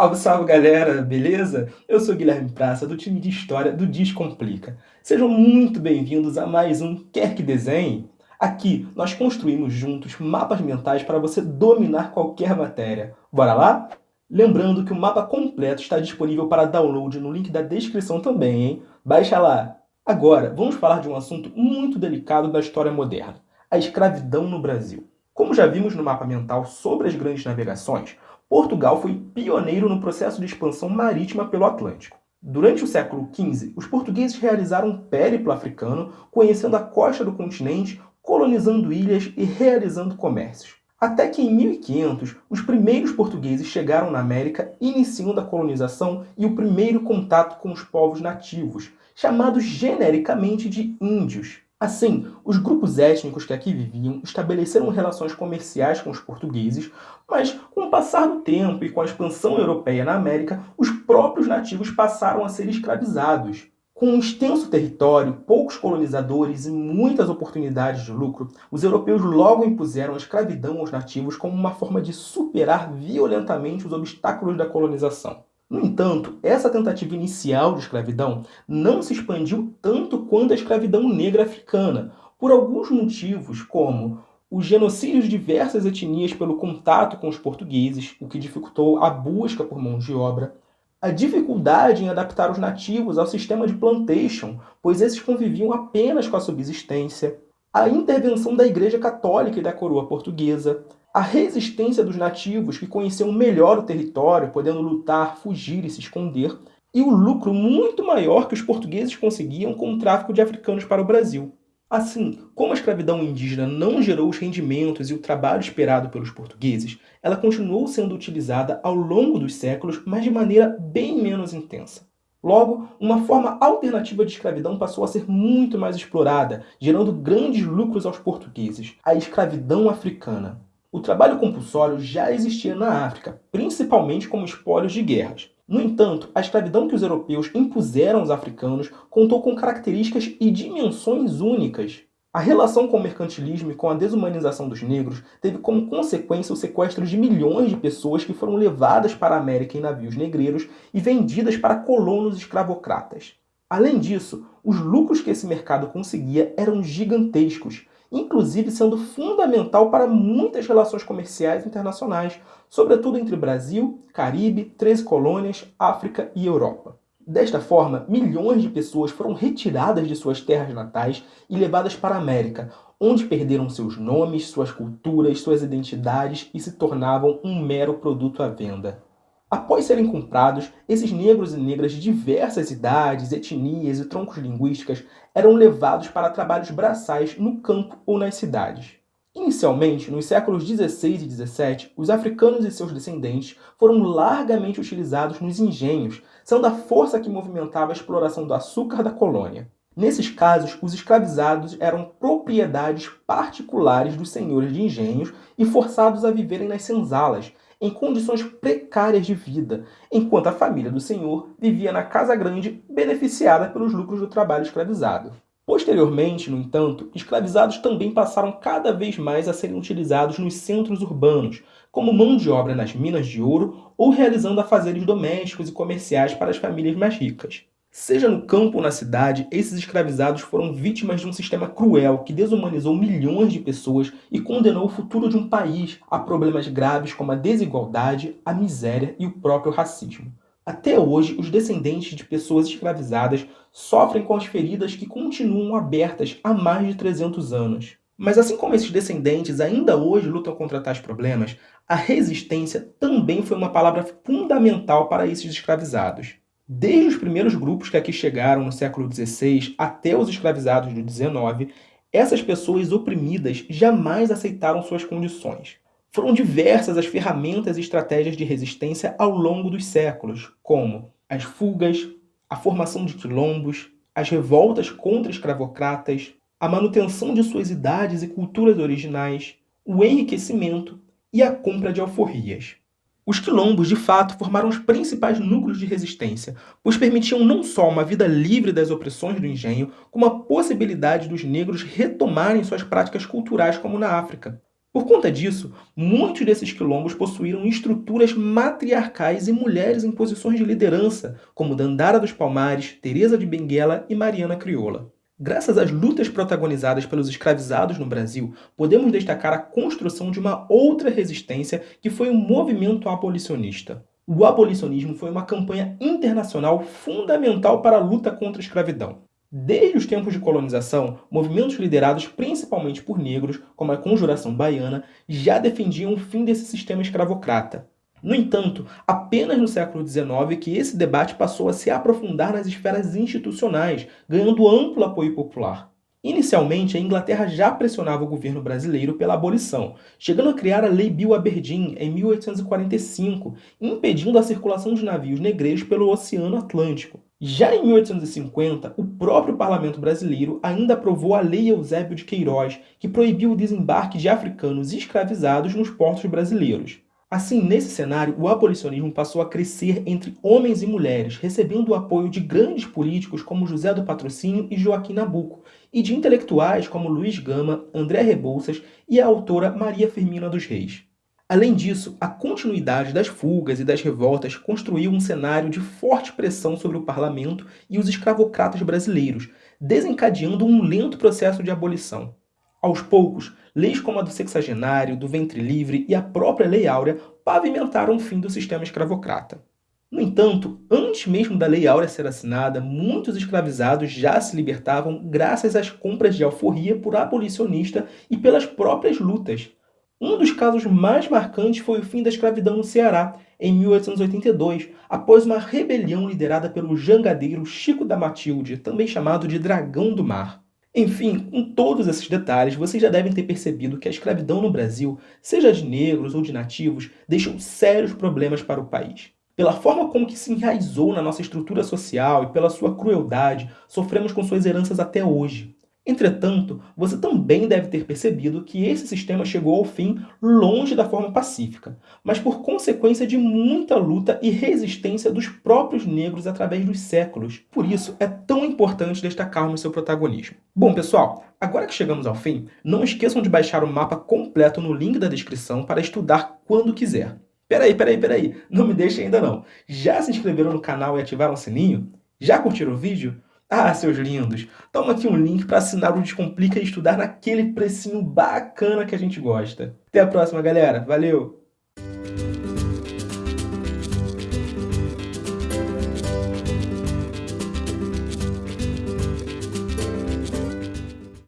Salve, salve galera, beleza? Eu sou Guilherme Praça, do time de História do Descomplica. Sejam muito bem-vindos a mais um Quer Que Desenhe? Aqui nós construímos juntos mapas mentais para você dominar qualquer matéria. Bora lá? Lembrando que o mapa completo está disponível para download no link da descrição também, hein? Baixa lá! Agora, vamos falar de um assunto muito delicado da história moderna, a escravidão no Brasil. Como já vimos no mapa mental sobre as grandes navegações, Portugal foi pioneiro no processo de expansão marítima pelo Atlântico. Durante o século XV, os portugueses realizaram um périplo africano, conhecendo a costa do continente, colonizando ilhas e realizando comércios. Até que em 1500, os primeiros portugueses chegaram na América, iniciando a colonização e o primeiro contato com os povos nativos, chamados genericamente de índios. Assim, os grupos étnicos que aqui viviam estabeleceram relações comerciais com os portugueses, mas com o passar do tempo e com a expansão europeia na América, os próprios nativos passaram a ser escravizados. Com um extenso território, poucos colonizadores e muitas oportunidades de lucro, os europeus logo impuseram a escravidão aos nativos como uma forma de superar violentamente os obstáculos da colonização. No entanto, essa tentativa inicial de escravidão não se expandiu tanto quanto a escravidão negra africana, por alguns motivos, como o genocídio de diversas etnias pelo contato com os portugueses, o que dificultou a busca por mão de obra, a dificuldade em adaptar os nativos ao sistema de plantation, pois esses conviviam apenas com a subsistência, a intervenção da Igreja Católica e da coroa portuguesa, a resistência dos nativos que conheciam melhor o território, podendo lutar, fugir e se esconder, e o lucro muito maior que os portugueses conseguiam com o tráfico de africanos para o Brasil. Assim, como a escravidão indígena não gerou os rendimentos e o trabalho esperado pelos portugueses, ela continuou sendo utilizada ao longo dos séculos, mas de maneira bem menos intensa. Logo, uma forma alternativa de escravidão passou a ser muito mais explorada, gerando grandes lucros aos portugueses, a escravidão africana. O trabalho compulsório já existia na África, principalmente como espólios de guerras. No entanto, a escravidão que os europeus impuseram aos africanos contou com características e dimensões únicas. A relação com o mercantilismo e com a desumanização dos negros teve como consequência o sequestro de milhões de pessoas que foram levadas para a América em navios negreiros e vendidas para colonos escravocratas. Além disso, os lucros que esse mercado conseguia eram gigantescos, inclusive sendo fundamental para muitas relações comerciais internacionais, sobretudo entre Brasil, Caribe, 13 colônias, África e Europa. Desta forma, milhões de pessoas foram retiradas de suas terras natais e levadas para a América, onde perderam seus nomes, suas culturas, suas identidades e se tornavam um mero produto à venda. Após serem comprados, esses negros e negras de diversas idades, etnias e troncos linguísticas eram levados para trabalhos braçais no campo ou nas cidades. Inicialmente, nos séculos 16 e 17, os africanos e seus descendentes foram largamente utilizados nos engenhos, sendo a força que movimentava a exploração do açúcar da colônia. Nesses casos, os escravizados eram propriedades particulares dos senhores de engenhos e forçados a viverem nas senzalas, em condições precárias de vida, enquanto a família do senhor vivia na casa grande, beneficiada pelos lucros do trabalho escravizado. Posteriormente, no entanto, escravizados também passaram cada vez mais a serem utilizados nos centros urbanos, como mão de obra nas minas de ouro ou realizando afazeres domésticos e comerciais para as famílias mais ricas. Seja no campo ou na cidade, esses escravizados foram vítimas de um sistema cruel que desumanizou milhões de pessoas e condenou o futuro de um país a problemas graves como a desigualdade, a miséria e o próprio racismo. Até hoje, os descendentes de pessoas escravizadas sofrem com as feridas que continuam abertas há mais de 300 anos. Mas assim como esses descendentes ainda hoje lutam contra tais problemas, a resistência também foi uma palavra fundamental para esses escravizados. Desde os primeiros grupos que aqui chegaram no século XVI até os escravizados do XIX, essas pessoas oprimidas jamais aceitaram suas condições. Foram diversas as ferramentas e estratégias de resistência ao longo dos séculos, como as fugas, a formação de quilombos, as revoltas contra escravocratas, a manutenção de suas idades e culturas originais, o enriquecimento e a compra de alforrias. Os quilombos, de fato, formaram os principais núcleos de resistência, pois permitiam não só uma vida livre das opressões do engenho, como a possibilidade dos negros retomarem suas práticas culturais como na África. Por conta disso, muitos desses quilombos possuíram estruturas matriarcais e mulheres em posições de liderança, como Dandara dos Palmares, Teresa de Benguela e Mariana Crioula. Graças às lutas protagonizadas pelos escravizados no Brasil, podemos destacar a construção de uma outra resistência que foi o movimento abolicionista. O abolicionismo foi uma campanha internacional fundamental para a luta contra a escravidão. Desde os tempos de colonização, movimentos liderados principalmente por negros, como a Conjuração Baiana, já defendiam o fim desse sistema escravocrata. No entanto, apenas no século XIX que esse debate passou a se aprofundar nas esferas institucionais, ganhando amplo apoio popular. Inicialmente, a Inglaterra já pressionava o governo brasileiro pela abolição, chegando a criar a Lei Bill Aberdeen em 1845, impedindo a circulação de navios negreiros pelo Oceano Atlântico. Já em 1850, o próprio parlamento brasileiro ainda aprovou a Lei Eusébio de Queiroz, que proibiu o desembarque de africanos escravizados nos portos brasileiros. Assim, nesse cenário, o abolicionismo passou a crescer entre homens e mulheres, recebendo o apoio de grandes políticos como José do Patrocínio e Joaquim Nabuco, e de intelectuais como Luiz Gama, André Rebouças e a autora Maria Firmina dos Reis. Além disso, a continuidade das fugas e das revoltas construiu um cenário de forte pressão sobre o parlamento e os escravocratas brasileiros, desencadeando um lento processo de abolição. Aos poucos, leis como a do sexagenário, do ventre livre e a própria Lei Áurea pavimentaram o fim do sistema escravocrata. No entanto, antes mesmo da Lei Áurea ser assinada, muitos escravizados já se libertavam graças às compras de alforria por abolicionista e pelas próprias lutas. Um dos casos mais marcantes foi o fim da escravidão no Ceará, em 1882, após uma rebelião liderada pelo jangadeiro Chico da Matilde, também chamado de Dragão do Mar. Enfim, com todos esses detalhes, vocês já devem ter percebido que a escravidão no Brasil, seja de negros ou de nativos, deixou sérios problemas para o país. Pela forma como que se enraizou na nossa estrutura social e pela sua crueldade, sofremos com suas heranças até hoje. Entretanto, você também deve ter percebido que esse sistema chegou ao fim longe da forma pacífica, mas por consequência de muita luta e resistência dos próprios negros através dos séculos. Por isso, é tão importante destacarmos seu protagonismo. Bom, pessoal, agora que chegamos ao fim, não esqueçam de baixar o mapa completo no link da descrição para estudar quando quiser. Peraí, peraí, peraí, não me deixe ainda não. Já se inscreveram no canal e ativaram o sininho? Já curtiram o vídeo? Ah, seus lindos, toma aqui um link para assinar o Descomplica e estudar naquele precinho bacana que a gente gosta. Até a próxima, galera. Valeu!